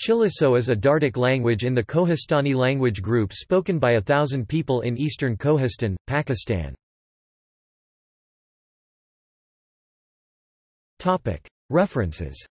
Chiliso is a Dardic language in the Kohistani language group spoken by a thousand people in eastern Kohistan, Pakistan. References.